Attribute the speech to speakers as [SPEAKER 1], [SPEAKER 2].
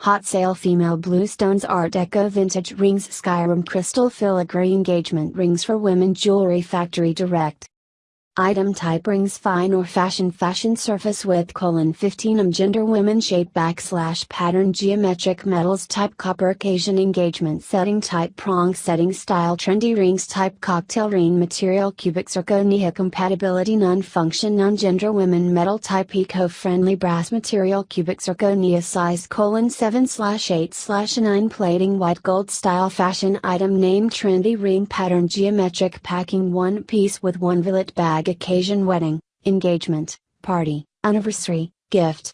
[SPEAKER 1] Hot sale female bluestones art deco vintage rings Skyrim crystal filigree engagement rings for women jewelry factory direct. Item type rings fine or fashion fashion surface width colon 15 um gender women shape backslash pattern geometric metals type copper occasion engagement setting type prong setting style trendy rings type cocktail ring material cubic zirconia compatibility non function non gender women metal type eco friendly brass material cubic zirconia size colon 7 slash 8 slash 9 plating white gold style fashion item name trendy ring pattern geometric packing one piece with one billet bag occasion wedding, engagement, party, anniversary, gift,